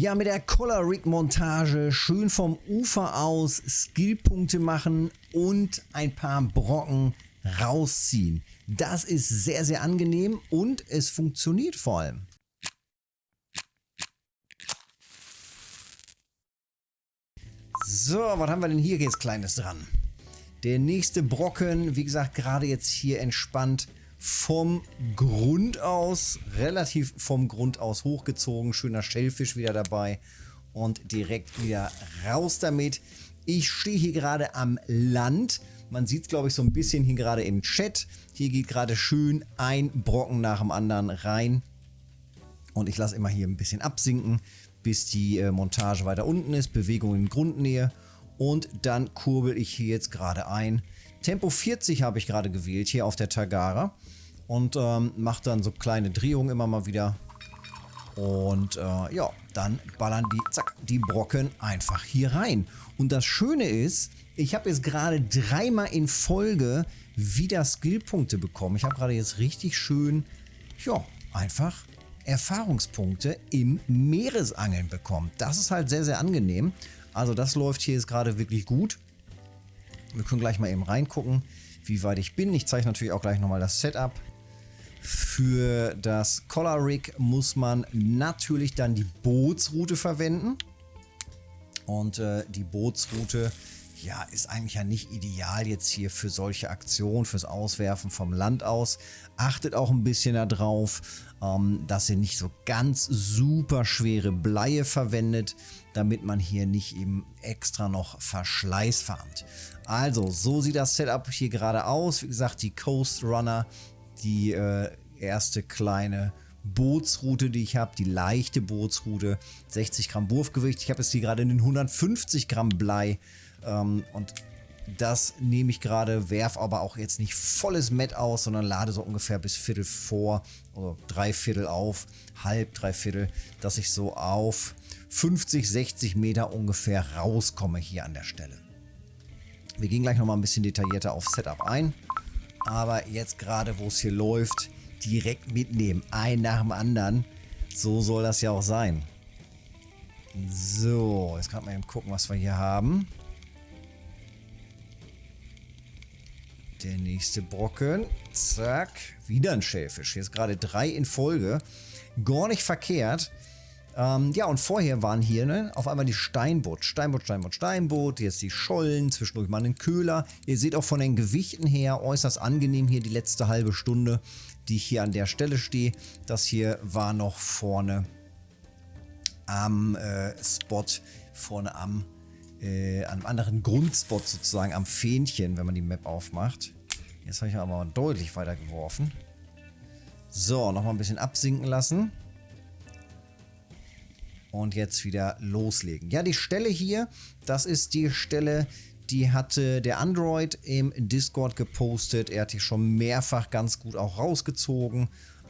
Ja, mit der Color Rig Montage schön vom Ufer aus Skillpunkte machen und ein paar Brocken rausziehen. Das ist sehr, sehr angenehm und es funktioniert vor allem. So, was haben wir denn hier jetzt Kleines dran? Der nächste Brocken, wie gesagt, gerade jetzt hier entspannt vom Grund aus, relativ vom Grund aus hochgezogen. Schöner Schellfisch wieder dabei und direkt wieder raus damit. Ich stehe hier gerade am Land. Man sieht es, glaube ich, so ein bisschen hier gerade im Chat. Hier geht gerade schön ein Brocken nach dem anderen rein. Und ich lasse immer hier ein bisschen absinken, bis die äh, Montage weiter unten ist. Bewegung in Grundnähe. Und dann kurbel ich hier jetzt gerade ein. Tempo 40 habe ich gerade gewählt hier auf der Tagara. Und ähm, mache dann so kleine Drehungen immer mal wieder. Und äh, ja, dann ballern die, zack, die Brocken einfach hier rein. Und das Schöne ist, ich habe jetzt gerade dreimal in Folge wieder Skillpunkte bekommen. Ich habe gerade jetzt richtig schön, ja, einfach Erfahrungspunkte im Meeresangeln bekommen. Das ist halt sehr, sehr angenehm. Also das läuft hier jetzt gerade wirklich gut. Wir können gleich mal eben reingucken, wie weit ich bin. Ich zeige natürlich auch gleich nochmal das Setup. Für das Collar Rig muss man natürlich dann die Bootsroute verwenden. Und äh, die Bootsroute ja, ist eigentlich ja nicht ideal jetzt hier für solche Aktionen, fürs Auswerfen vom Land aus. Achtet auch ein bisschen darauf, ähm, dass ihr nicht so ganz super schwere Bleie verwendet, damit man hier nicht eben extra noch Verschleiß farmt. Also, so sieht das Setup hier gerade aus. Wie gesagt, die Coast Runner, die äh, erste kleine Bootsroute, die ich habe, die leichte Bootsroute, 60 Gramm Wurfgewicht. Ich habe jetzt hier gerade einen 150 Gramm Blei ähm, und das nehme ich gerade, werf aber auch jetzt nicht volles Met aus, sondern lade so ungefähr bis Viertel vor oder drei Viertel auf, halb, drei Viertel, dass ich so auf 50, 60 Meter ungefähr rauskomme hier an der Stelle. Wir gehen gleich nochmal ein bisschen detaillierter auf Setup ein, aber jetzt gerade, wo es hier läuft, direkt mitnehmen, ein nach dem anderen. So soll das ja auch sein. So, jetzt kann man eben gucken, was wir hier haben. Der nächste Brocken. Zack. Wieder ein Schellfisch. Jetzt gerade drei in Folge. Gar nicht verkehrt. Ähm, ja, und vorher waren hier ne, auf einmal die Steinbutt. Steinbutt, Steinbutt, Steinbutt. Jetzt die Schollen. Zwischendurch mal einen Köhler. Ihr seht auch von den Gewichten her äußerst angenehm hier die letzte halbe Stunde, die ich hier an der Stelle stehe. Das hier war noch vorne am äh, Spot. Vorne am äh, an einem anderen Grundspot sozusagen am Fähnchen, wenn man die Map aufmacht. Jetzt habe ich aber deutlich weiter geworfen. So, nochmal ein bisschen absinken lassen. Und jetzt wieder loslegen. Ja, die Stelle hier, das ist die Stelle, die hatte der Android im Discord gepostet. Er hat die schon mehrfach ganz gut auch rausgezogen.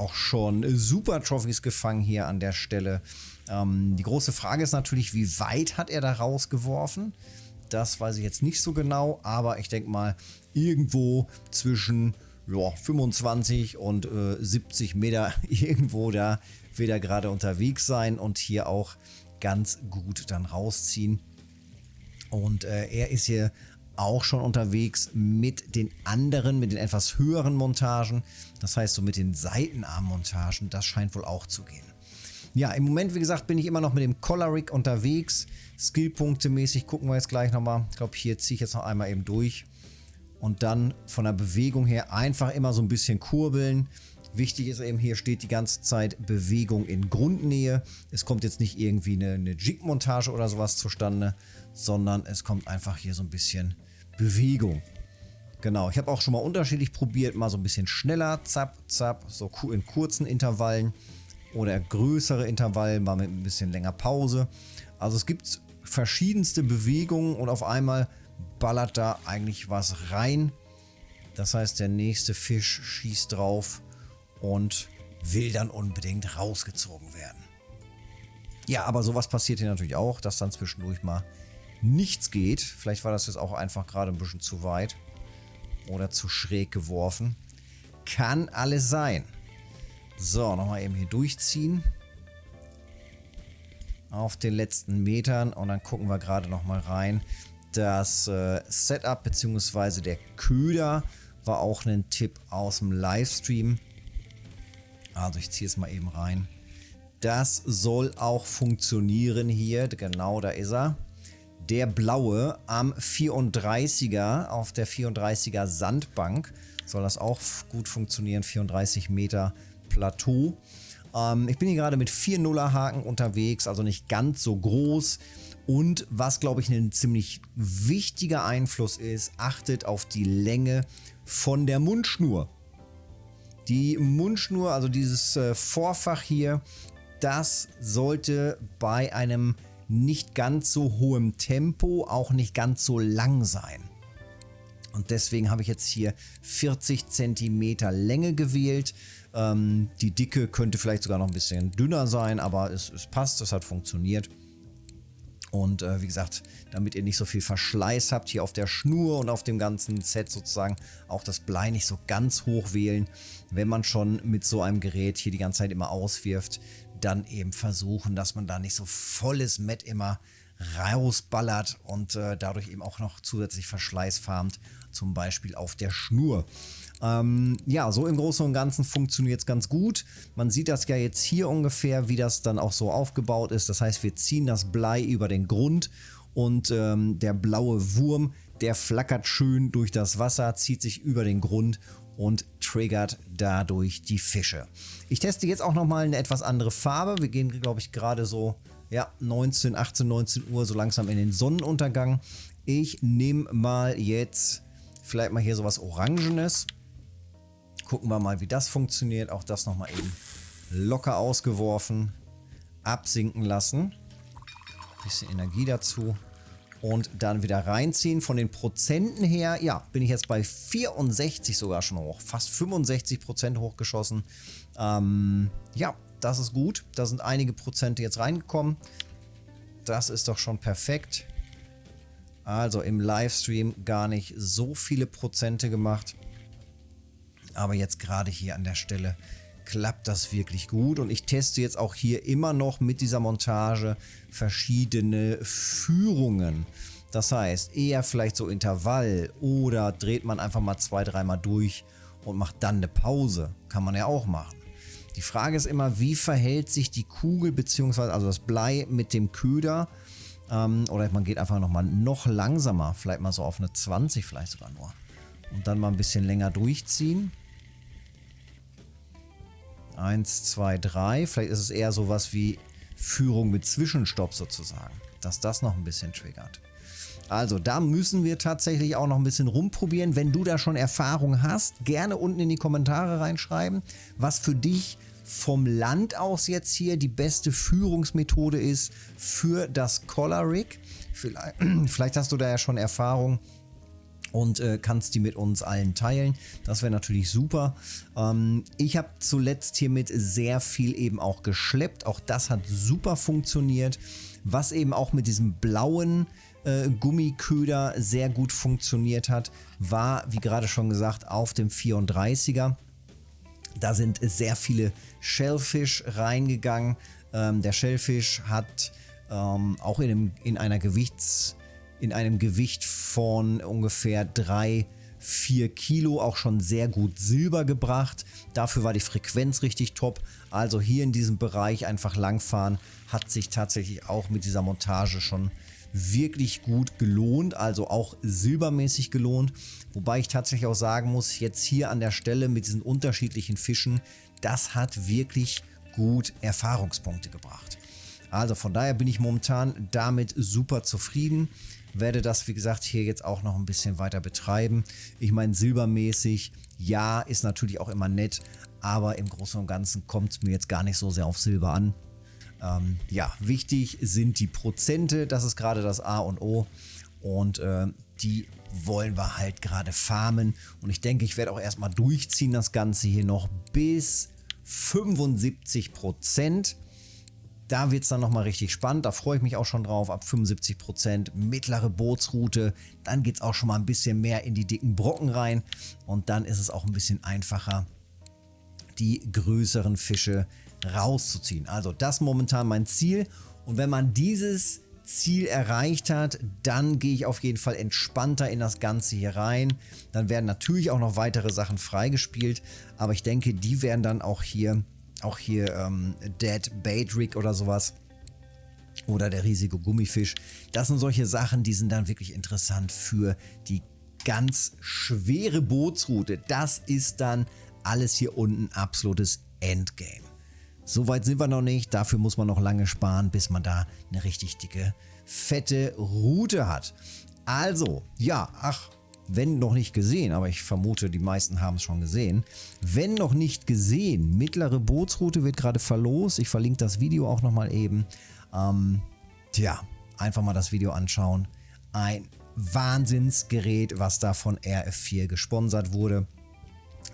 Auch schon super Trophies gefangen hier an der Stelle. Ähm, die große Frage ist natürlich, wie weit hat er da rausgeworfen? Das weiß ich jetzt nicht so genau, aber ich denke mal irgendwo zwischen ja, 25 und äh, 70 Meter irgendwo da wird er gerade unterwegs sein und hier auch ganz gut dann rausziehen. Und äh, er ist hier auch schon unterwegs mit den anderen, mit den etwas höheren Montagen. Das heißt so mit den Seitenarmmontagen, das scheint wohl auch zu gehen. Ja, im Moment, wie gesagt, bin ich immer noch mit dem Choleric unterwegs. Skillpunkte mäßig gucken wir jetzt gleich nochmal. Ich glaube, hier ziehe ich jetzt noch einmal eben durch. Und dann von der Bewegung her einfach immer so ein bisschen kurbeln. Wichtig ist eben, hier steht die ganze Zeit Bewegung in Grundnähe. Es kommt jetzt nicht irgendwie eine, eine Jig-Montage oder sowas zustande, sondern es kommt einfach hier so ein bisschen Bewegung. Genau, ich habe auch schon mal unterschiedlich probiert, mal so ein bisschen schneller, zapp, zapp, so in kurzen Intervallen oder größere Intervalle, mal mit ein bisschen länger Pause. Also es gibt verschiedenste Bewegungen und auf einmal ballert da eigentlich was rein. Das heißt, der nächste Fisch schießt drauf und will dann unbedingt rausgezogen werden. Ja, aber sowas passiert hier natürlich auch, dass dann zwischendurch mal nichts geht. Vielleicht war das jetzt auch einfach gerade ein bisschen zu weit oder zu schräg geworfen. Kann alles sein. So, nochmal eben hier durchziehen. auf den letzten Metern und dann gucken wir gerade noch mal rein. Das äh, Setup bzw. der Köder war auch ein Tipp aus dem Livestream. Also ich ziehe es mal eben rein. Das soll auch funktionieren hier. Genau, da ist er. Der blaue am 34er auf der 34er Sandbank soll das auch gut funktionieren. 34 Meter Plateau. Ähm, ich bin hier gerade mit 4 Nuller Haken unterwegs, also nicht ganz so groß. Und was, glaube ich, ein ziemlich wichtiger Einfluss ist, achtet auf die Länge von der Mundschnur. Die Mundschnur, also dieses äh, Vorfach hier, das sollte bei einem nicht ganz so hohem Tempo auch nicht ganz so lang sein. Und deswegen habe ich jetzt hier 40 cm Länge gewählt. Ähm, die Dicke könnte vielleicht sogar noch ein bisschen dünner sein, aber es, es passt, es hat funktioniert. Und äh, wie gesagt, damit ihr nicht so viel Verschleiß habt hier auf der Schnur und auf dem ganzen Set sozusagen, auch das Blei nicht so ganz hoch wählen. Wenn man schon mit so einem Gerät hier die ganze Zeit immer auswirft, dann eben versuchen, dass man da nicht so volles Met immer rausballert und äh, dadurch eben auch noch zusätzlich Verschleiß farmt, zum Beispiel auf der Schnur. Ähm, ja, so im Großen und Ganzen funktioniert es ganz gut. Man sieht das ja jetzt hier ungefähr, wie das dann auch so aufgebaut ist. Das heißt, wir ziehen das Blei über den Grund und ähm, der blaue Wurm, der flackert schön durch das Wasser, zieht sich über den Grund und triggert dadurch die Fische. Ich teste jetzt auch nochmal eine etwas andere Farbe. Wir gehen, glaube ich, gerade so ja, 19, 18, 19 Uhr so langsam in den Sonnenuntergang. Ich nehme mal jetzt vielleicht mal hier sowas Orangenes. Gucken wir mal, wie das funktioniert. Auch das nochmal eben locker ausgeworfen. Absinken lassen. Bisschen Energie dazu. Und dann wieder reinziehen. Von den Prozenten her, ja, bin ich jetzt bei 64 sogar schon hoch. Fast 65 Prozent hochgeschossen. Ähm, ja, das ist gut. Da sind einige Prozente jetzt reingekommen. Das ist doch schon perfekt. Also im Livestream gar nicht so viele Prozente gemacht. Aber jetzt gerade hier an der Stelle klappt das wirklich gut. Und ich teste jetzt auch hier immer noch mit dieser Montage verschiedene Führungen. Das heißt, eher vielleicht so Intervall oder dreht man einfach mal zwei, dreimal durch und macht dann eine Pause. Kann man ja auch machen. Die Frage ist immer, wie verhält sich die Kugel bzw. also das Blei mit dem Köder? Ähm, oder man geht einfach nochmal noch langsamer, vielleicht mal so auf eine 20 vielleicht sogar nur. Und dann mal ein bisschen länger durchziehen. 1, 2, 3. Vielleicht ist es eher sowas wie Führung mit Zwischenstopp sozusagen. Dass das noch ein bisschen triggert. Also da müssen wir tatsächlich auch noch ein bisschen rumprobieren. Wenn du da schon Erfahrung hast, gerne unten in die Kommentare reinschreiben, was für dich vom Land aus jetzt hier die beste Führungsmethode ist für das Collar Rig. Vielleicht, vielleicht hast du da ja schon Erfahrung und äh, kannst die mit uns allen teilen. Das wäre natürlich super. Ähm, ich habe zuletzt hiermit sehr viel eben auch geschleppt. Auch das hat super funktioniert. Was eben auch mit diesem blauen äh, Gummiköder sehr gut funktioniert hat, war, wie gerade schon gesagt, auf dem 34er. Da sind sehr viele Shellfish reingegangen. Ähm, der Shellfish hat ähm, auch in, einem, in einer Gewichts in einem Gewicht von ungefähr 3, 4 Kilo auch schon sehr gut Silber gebracht. Dafür war die Frequenz richtig top. Also hier in diesem Bereich einfach langfahren hat sich tatsächlich auch mit dieser Montage schon wirklich gut gelohnt, also auch silbermäßig gelohnt. Wobei ich tatsächlich auch sagen muss, jetzt hier an der Stelle mit diesen unterschiedlichen Fischen, das hat wirklich gut Erfahrungspunkte gebracht. Also von daher bin ich momentan damit super zufrieden werde das, wie gesagt, hier jetzt auch noch ein bisschen weiter betreiben. Ich meine, silbermäßig, ja, ist natürlich auch immer nett, aber im Großen und Ganzen kommt es mir jetzt gar nicht so sehr auf Silber an. Ähm, ja, wichtig sind die Prozente, das ist gerade das A und O und äh, die wollen wir halt gerade farmen und ich denke, ich werde auch erstmal durchziehen das Ganze hier noch bis 75 Prozent. Da wird es dann nochmal richtig spannend. Da freue ich mich auch schon drauf. Ab 75 Prozent mittlere Bootsroute. Dann geht es auch schon mal ein bisschen mehr in die dicken Brocken rein. Und dann ist es auch ein bisschen einfacher, die größeren Fische rauszuziehen. Also das momentan mein Ziel. Und wenn man dieses Ziel erreicht hat, dann gehe ich auf jeden Fall entspannter in das Ganze hier rein. Dann werden natürlich auch noch weitere Sachen freigespielt, aber ich denke, die werden dann auch hier, auch hier ähm, Dead Bait Rig oder sowas oder der riesige Gummifisch. Das sind solche Sachen, die sind dann wirklich interessant für die ganz schwere Bootsroute. Das ist dann alles hier unten absolutes Endgame. Soweit sind wir noch nicht. Dafür muss man noch lange sparen, bis man da eine richtig dicke, fette Route hat. Also, ja, ach, wenn noch nicht gesehen, aber ich vermute, die meisten haben es schon gesehen. Wenn noch nicht gesehen, mittlere Bootsroute wird gerade verlost. Ich verlinke das Video auch nochmal eben. Ähm, tja, einfach mal das Video anschauen. Ein Wahnsinnsgerät, was da von RF4 gesponsert wurde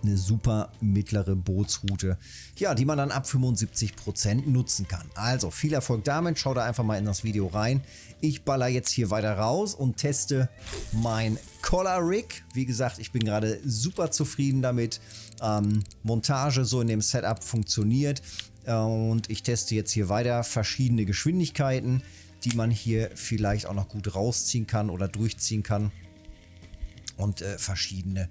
eine super mittlere Bootsroute, ja, die man dann ab 75% nutzen kann. Also viel Erfolg damit, schau da einfach mal in das Video rein. Ich baller jetzt hier weiter raus und teste mein Collar Rig. Wie gesagt, ich bin gerade super zufrieden damit. Ähm, Montage so in dem Setup funktioniert und ich teste jetzt hier weiter verschiedene Geschwindigkeiten, die man hier vielleicht auch noch gut rausziehen kann oder durchziehen kann und äh, verschiedene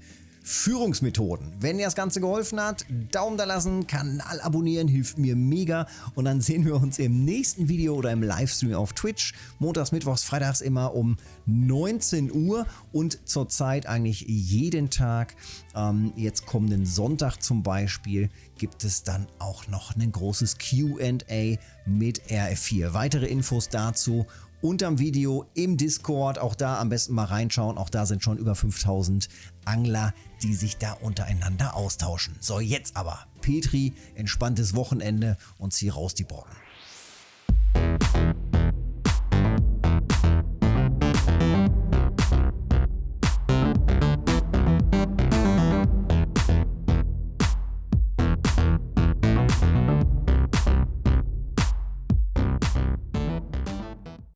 Führungsmethoden. Wenn dir das Ganze geholfen hat, Daumen da lassen, Kanal abonnieren, hilft mir mega. Und dann sehen wir uns im nächsten Video oder im Livestream auf Twitch. Montags, Mittwochs, Freitags immer um 19 Uhr und zurzeit eigentlich jeden Tag. Ähm, jetzt kommenden Sonntag zum Beispiel gibt es dann auch noch ein großes Q&A mit RF4. Weitere Infos dazu unterm Video im Discord. Auch da am besten mal reinschauen. Auch da sind schon über 5000 Angler, die sich da untereinander austauschen. So, jetzt aber. Petri, entspanntes Wochenende und zieh raus die Brocken.